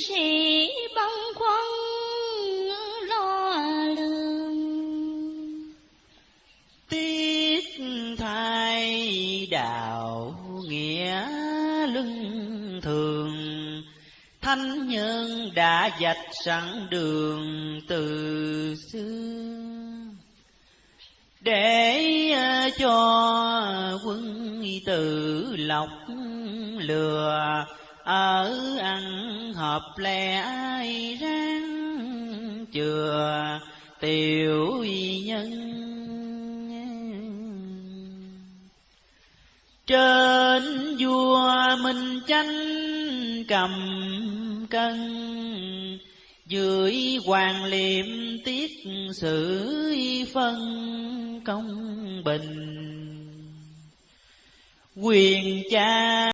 sĩ băng khoăn lo lường tiết thay đạo nghĩa luân thường, thánh nhân đã dạch sẵn đường từ xưa. Để ờ, cho quân tử lọc lừa ở ăn hợp lẽ ráng chừa tiểu nhân. Trên vua minh chánh cầm cân, dưới hoàng liệm tiết sự phân công bình. Quyền cha